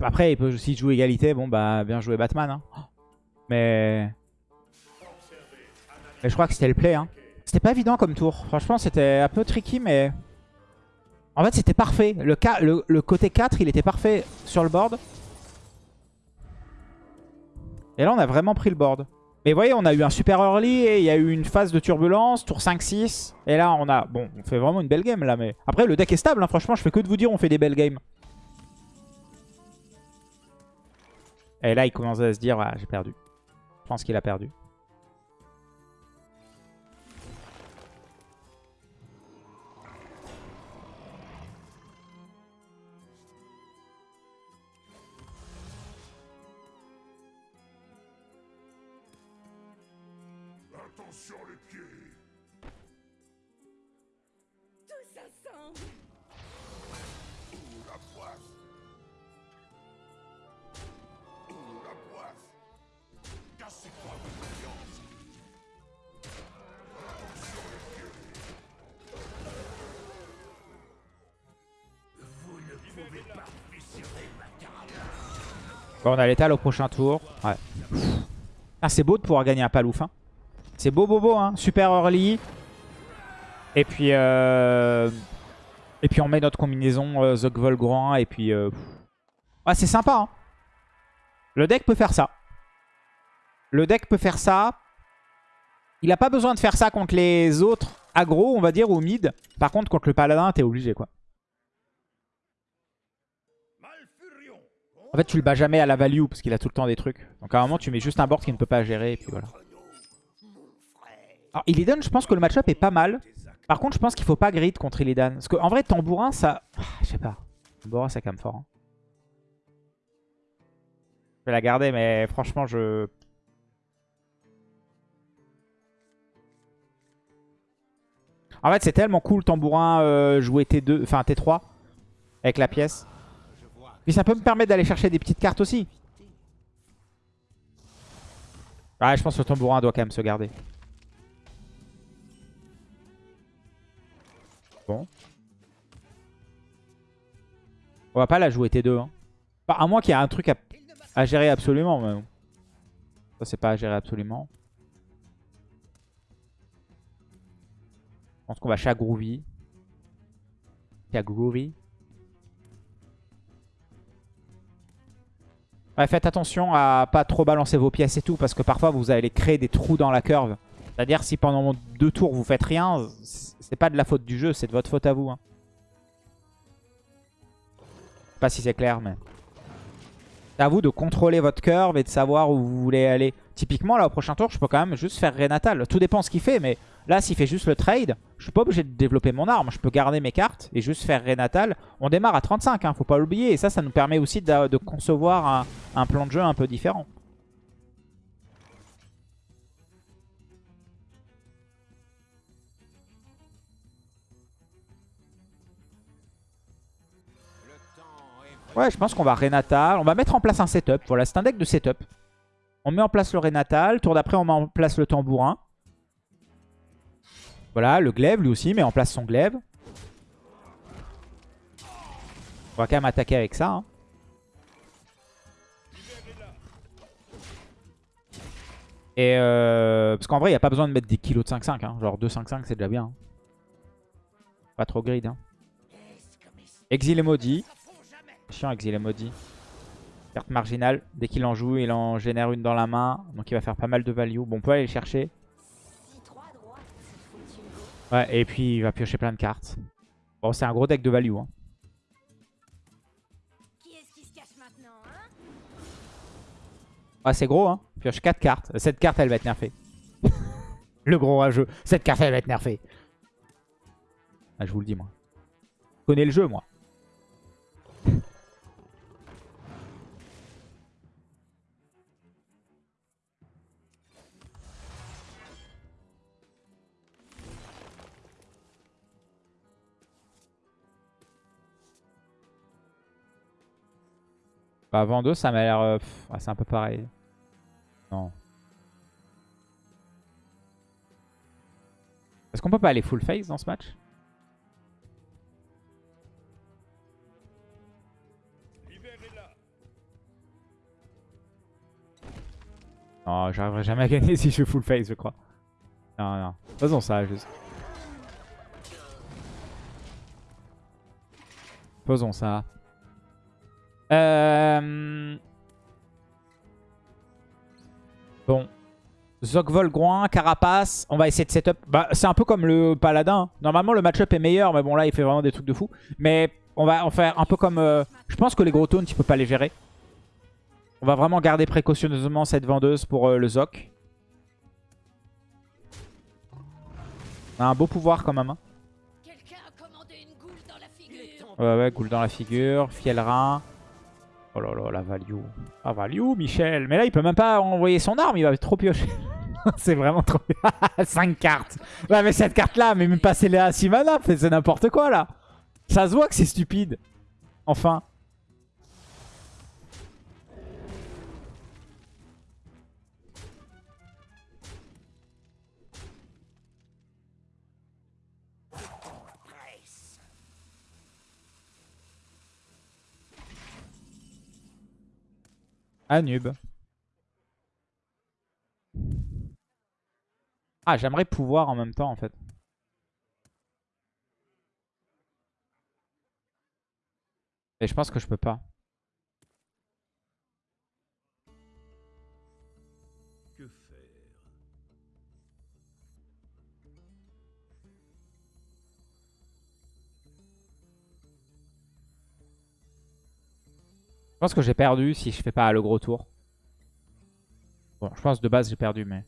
Après, il peut aussi jouer égalité. Bon, bah, bien joué Batman. hein. Mais... Je crois que c'était le play. Hein. C'était pas évident comme tour. Franchement, c'était un peu tricky, mais... En fait, c'était parfait. Le côté 4, il était parfait sur le board. Et là, on a vraiment pris le board. Mais vous voyez, on a eu un super early et il y a eu une phase de turbulence, tour 5-6. Et là, on a... Bon, on fait vraiment une belle game là. mais Après, le deck est stable. hein, franchement, je fais que de vous dire, on fait des belles games. Et là, il commence à se dire, ah, j'ai perdu. Je pense qu'il a perdu. On a l'étal au prochain tour. Ouais. Ah, c'est beau de pouvoir gagner un palouf. Hein. C'est beau, beau, beau. Hein. Super early. Et puis, euh... et puis on met notre combinaison euh, Zog Volgrand. Et puis, euh... ouais, c'est sympa. Hein. Le deck peut faire ça. Le deck peut faire ça. Il n'a pas besoin de faire ça contre les autres aggro, on va dire, ou mid. Par contre, contre le paladin, t'es obligé, quoi. En fait, tu le bats jamais à la value parce qu'il a tout le temps des trucs. Donc à un moment, tu mets juste un board qu'il ne peut pas gérer et puis voilà. Alors, Illidan, je pense que le match-up est pas mal. Par contre, je pense qu'il faut pas grid contre Illidan. Parce qu'en vrai, Tambourin, ça... Ah, Je sais pas. Tambourin, ça calme fort. hein. Je vais la garder, mais franchement, je... En fait, c'est tellement cool, Tambourin, euh, jouer T2, enfin T3, avec la pièce. Puis ça peut me permettre d'aller chercher des petites cartes aussi. Ouais, je pense que le tambourin doit quand même se garder. Bon. On va pas la jouer T2. Hein. Enfin, à moins qu'il y ait un truc à, gérer absolument. Mais... Ça, c'est pas à gérer absolument. Je pense qu'on va chez Groovy. Ouais, faites attention à pas trop balancer vos pièces et tout, parce que parfois vous allez créer des trous dans la curve. C'est-à-dire si pendant deux tours vous faites rien, c'est pas de la faute du jeu, c'est de votre faute à vous. Hein. Je sais pas si c'est clair, mais... C'est à vous de contrôler votre curve et de savoir où vous voulez aller. Typiquement, là, au prochain tour, je peux quand même juste faire Renatal. Tout dépend ce qu'il fait, mais là, s'il fait juste le trade, je suis pas obligé de développer mon arme. Je peux garder mes cartes et juste faire Renatal. On démarre à 35, hein, faut pas l'oublier. Et ça, ça nous permet aussi de, concevoir un plan de jeu un peu différent. Ouais, je pense qu'on va Renatal. On va mettre en place un setup. Voilà, c'est un deck de setup. On met en place le Renatal. Tour d'après, on met en place le tambourin. Voilà, le glaive, lui aussi, met en place son glaive. On va quand même attaquer avec ça. hein. Et euh, parce qu'en vrai, il n'y a pas besoin de mettre des kilos de 5-5. hein. Genre 2-5-5, c'est déjà bien. hein. Pas trop grid. Exil et maudit. Chiant, et maudit. Carte marginale. Dès qu'il en joue, il en génère une dans la main. Donc il va faire pas mal de value. Bon, on peut aller le chercher. Ouais, et puis il va piocher plein de cartes. Bon, c'est un gros deck de value. Hein. Ah, c'est gros, hein. Pioche 4 cartes. Cette carte, elle va être nerfée. le gros rageux. Cette carte, elle va être nerfée. Ah, je vous le dis, moi. Connais le jeu, moi. Bah, Vando, ça m'a l'air... euh, c'est un peu pareil. Non. Est-ce qu'on peut pas aller full face dans ce match? Non, j'arriverai jamais à gagner si je fais full face, je crois. Non, non. Faisons ça, juste. Faisons ça. Euh... Bon. Zogvol, Groin, Carapace. On va essayer de setup. Bah, c'est un peu comme le Paladin. Normalement, le match-up est meilleur, mais bon, là, il fait vraiment des trucs de fou. Mais on va en faire un peu comme... euh, Je pense que les gros tones, tu peux pas les gérer. On va vraiment garder précautionneusement cette vendeuse pour euh, le Zoc. On a un beau pouvoir quand même. hein. Quelqu'un a commandé une goule dans la figure. Ouais, ouais, goule dans la figure, Fielrin. Oh là là, la value. Ah, value, Michel. Mais là, il peut même pas envoyer son arme, il va trop piocher. c'est vraiment trop... 5 cartes. Ouais, mais cette carte-là, mais même passer les à 6 mana, c'est n'importe quoi, là. Ça se voit que c'est stupide. Enfin. Anub. Ah, j'aimerais pouvoir en même temps, en fait. Et je pense que je peux pas. Pense que j'ai perdu si je fais pas le gros tour. Bon, je pense de base j'ai perdu, mais...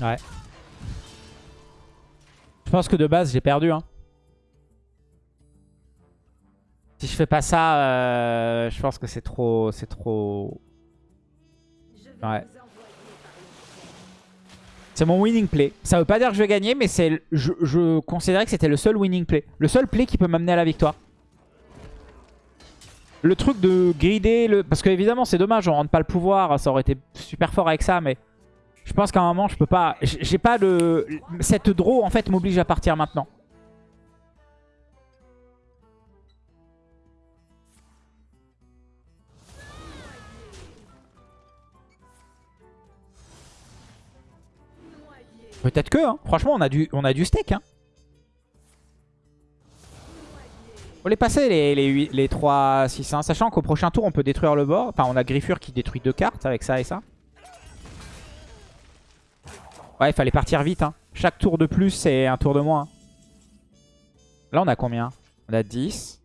Ouais. Je pense que de base j'ai perdu. Hein. Si je fais pas ça, euh, je pense que c'est trop... C'est trop... Ouais. C'est mon winning play. Ça veut pas dire que je vais gagner, mais c'est, je, je considérais que c'était le seul winning play. Le seul play qui peut m'amener à la victoire. Le truc de grider, le... parce qu'évidemment c'est dommage, on rentre pas le pouvoir, ça aurait été super fort avec ça, mais je pense qu'à un moment je peux pas... J'ai pas de... Cette draw en fait m'oblige à partir maintenant. Peut-être que, hein. franchement, on a du, on a du steak. Hein. Faut les passer, les, les, 8 les 3, 6, 1. Sachant qu'au prochain tour, on peut détruire le bord. Enfin, on a Griffure qui détruit deux cartes avec ça et ça. Ouais, il fallait partir vite. Hein. Chaque tour de plus, c'est un tour de moins. hein. Là, on a combien? On a 10.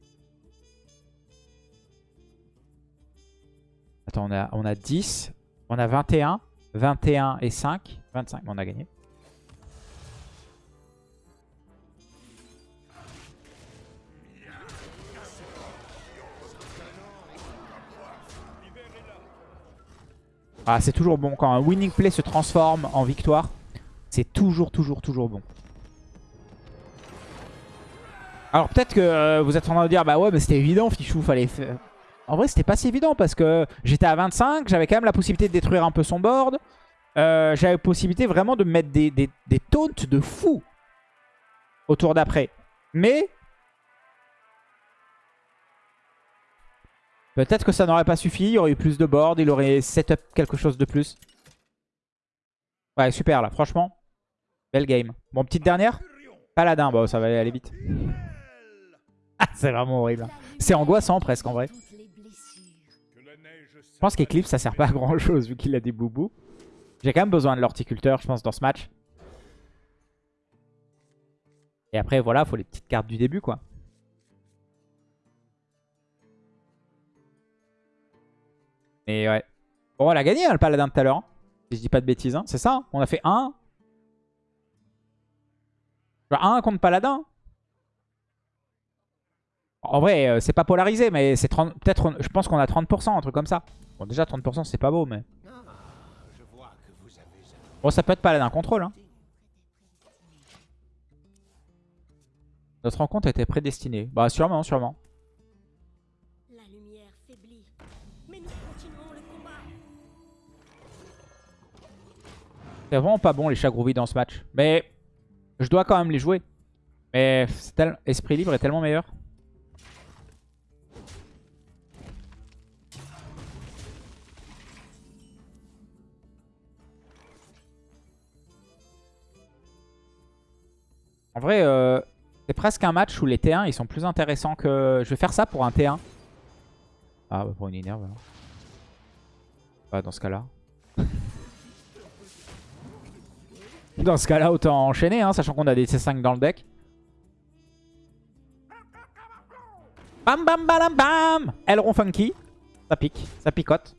Attends, on a, on a 10. On a 21. 21 et 5. 25. Bon, on a gagné. Ah, c'est toujours bon. Quand un winning play se transforme en victoire, c'est toujours, toujours, toujours bon. Alors peut-être que euh, vous êtes en train de dire, bah ouais, mais c'était évident, Fichou, fallait faire... En vrai, c'était pas si évident parce que j'étais à 25, j'avais quand même la possibilité de détruire un peu son board. Euh, j'avais la possibilité vraiment de mettre des, des, taunts de fou au tour d'après. Mais Peut-être que ça n'aurait pas suffi, il aurait eu plus de board, il aurait setup quelque chose de plus. Ouais, super là, franchement. Belle game. Bon, petite dernière Paladin, bon, ça va aller vite. Ah, c'est vraiment horrible. C'est angoissant presque en vrai. Je pense qu'Eclipse ça sert pas à grand chose vu qu'il a des boubous. J'ai quand même besoin de l'horticulteur, je pense, dans ce match. Et après, voilà, faut les petites cartes du début, quoi. Mais ouais. Bon, elle a gagné, hein, le paladin de tout à l'heure. hein. Si je dis pas de bêtises, hein. c'est ça. hein. On a fait 1. 1 contre paladin. En vrai, euh, c'est pas polarisé, mais c'est 30 peut-être, je pense qu'on a 30%, un truc comme ça. Bon, déjà 30%, c'est pas beau, mais... Bon, ça peut être paladin contrôle. Hein. Notre rencontre était prédestinée. Bah, sûrement, sûrement. La lumière faiblit. Mais nous continuerons le combat. C'est vraiment pas bon les chats groupies dans ce match. Mais je dois quand même les jouer. Mais Esprit Libre est tellement meilleur. En vrai, euh, c'est presque un match où les T1 ils sont plus intéressants que... Je vais faire ça pour un T1. Ah bah pour une énerve. Bah dans ce cas-là. Dans ce cas-là, autant enchaîner, hein, sachant qu'on a des C5 dans le deck. Bam bam bam bam Aileron funky. Ça pique, ça picote.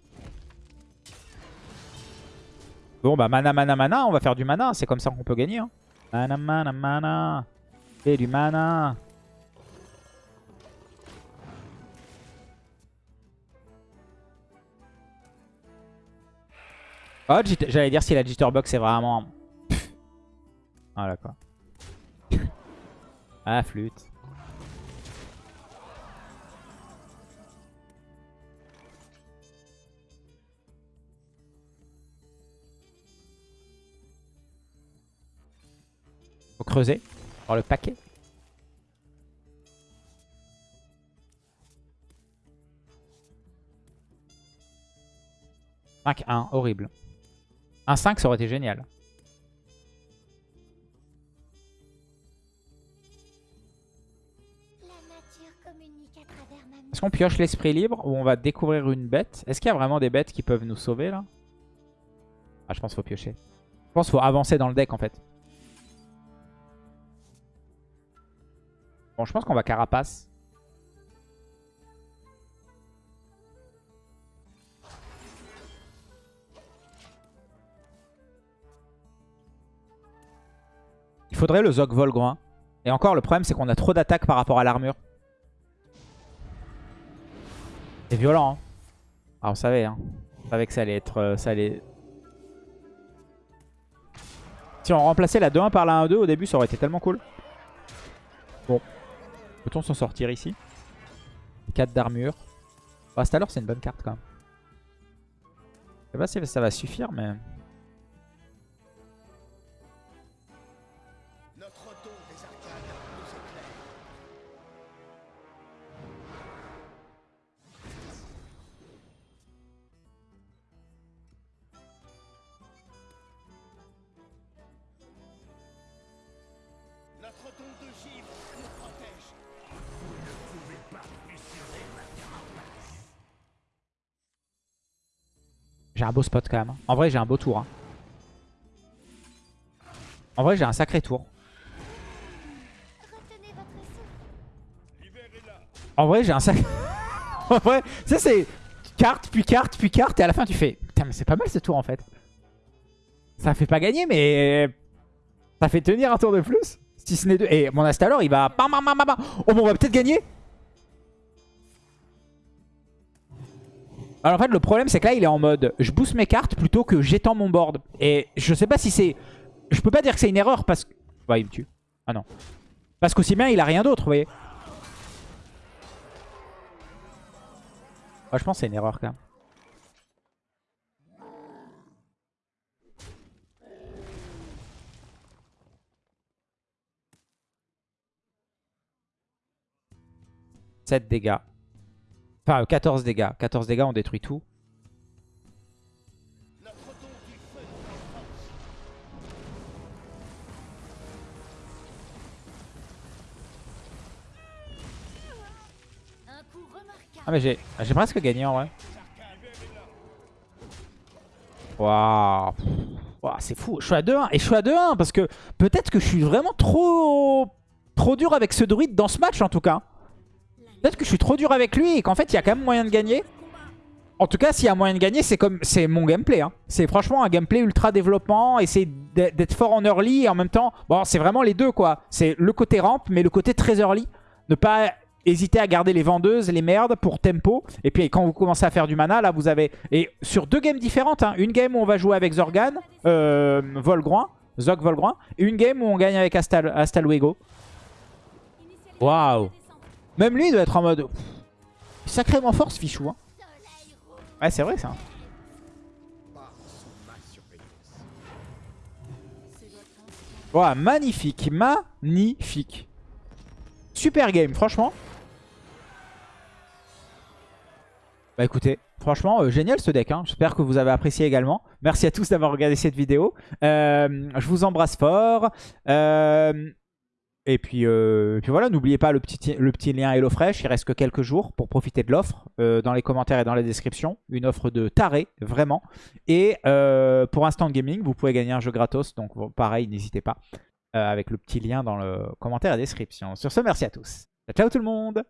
Bon bah mana mana mana, on va faire du mana, c'est comme ça qu'on peut gagner. Hein. Mana mana mana. Et du mana. Oh, j'allais dire si la Jitterbox est vraiment... Ah d'accord. ah flûte. Faut creuser. Voir le paquet. « 5-1, horrible. Un 5, ça aurait été génial. Est-ce qu'on pioche l'esprit libre ou on va découvrir une bête Est-ce qu'il y a vraiment des bêtes qui peuvent nous sauver là? Ah, je pense qu'il faut piocher. Je pense qu'il faut avancer dans le deck en fait. Bon, je pense qu'on va carapace. Il faudrait le Zog Volgroin. Et encore, le problème, c'est qu'on a trop d'attaques par rapport à l'armure. C'est violent. Hein. Ah, on savait. Hein. On savait que ça allait être... euh, ça allait... Si on remplaçait la 2-1 par la 1-2 au début, ça aurait été tellement cool. Bon. Peut-on s'en sortir ici? 4 d'armure. Bah, c'est c'est une bonne carte quand même. Je sais pas si ça va suffire, mais... J'ai un beau spot quand même. En vrai, j'ai un beau tour. hein. En vrai, j'ai un sacré tour. En vrai, j'ai un sacré... en vrai, ça c'est carte, puis carte, puis carte. Et à la fin, tu fais... Putain, mais c'est pas mal ce tour en fait. Ça fait pas gagner, mais... Ça fait tenir un tour de plus. Si ce n'est deux. Et mon Astalor, il va... Oh, bon, on va peut-être gagner. Alors en fait, le problème, c'est que là, il est en mode... Je booste mes cartes plutôt que j'étends mon board. Et je sais pas si c'est... Je peux pas dire que c'est une erreur parce que... Ouais, il me tue. Ah non. Parce qu'aussi bien, il a rien d'autre, vous voyez. Ouais, je pense que c'est une erreur quand même. « 7 dégâts. Enfin, euh, 14 dégâts. 14 dégâts, on détruit tout. Ah mais j'ai j'ai presque gagné en vrai. Waouh. Waouh, c'est fou. Je suis à 2-1. Et je suis à 2-1 parce que peut-être que je suis vraiment trop trop dur avec ce druide dans ce match en tout cas. Peut-être que je suis trop dur avec lui et qu'en fait il y a quand même moyen de gagner. En tout cas, s'il y a moyen de gagner, c'est comme c'est mon gameplay. Hein. C'est franchement un gameplay ultra développement, essayer d'être fort en early et en même temps, bon, c'est vraiment les deux quoi. C'est le côté ramp, mais le côté très early. Ne pas hésiter à garder les vendeuses, les merdes pour tempo. Et puis quand vous commencez à faire du mana, là vous avez... Et sur deux games différentes, hein. une game où on va jouer avec Zorgan, euh, Volgroin, Zog Volgroin, et une game où on gagne avec Astal, Astalwego. Waouh Même lui il doit être en mode... Sacrément fort ce fichou. Hein. Ouais c'est vrai ça. Wow, magnifique, magnifique. Super game, franchement. Bah écoutez, franchement, euh, génial ce deck. hein. J'espère que vous avez apprécié également. Merci à tous d'avoir regardé cette vidéo. Euh, je vous embrasse fort. Euh, et puis, euh, puis voilà, n'oubliez pas le petit, le petit lien HelloFresh. Il reste que quelques jours pour profiter de l'offre. euh, dans les commentaires et dans la description. Une offre de taré, vraiment. Et euh, pour Instant Gaming, vous pouvez gagner un jeu gratos. Donc pareil, n'hésitez pas. euh, avec le petit lien dans le commentaire et la description. Sur ce, merci à tous. Ciao tout le monde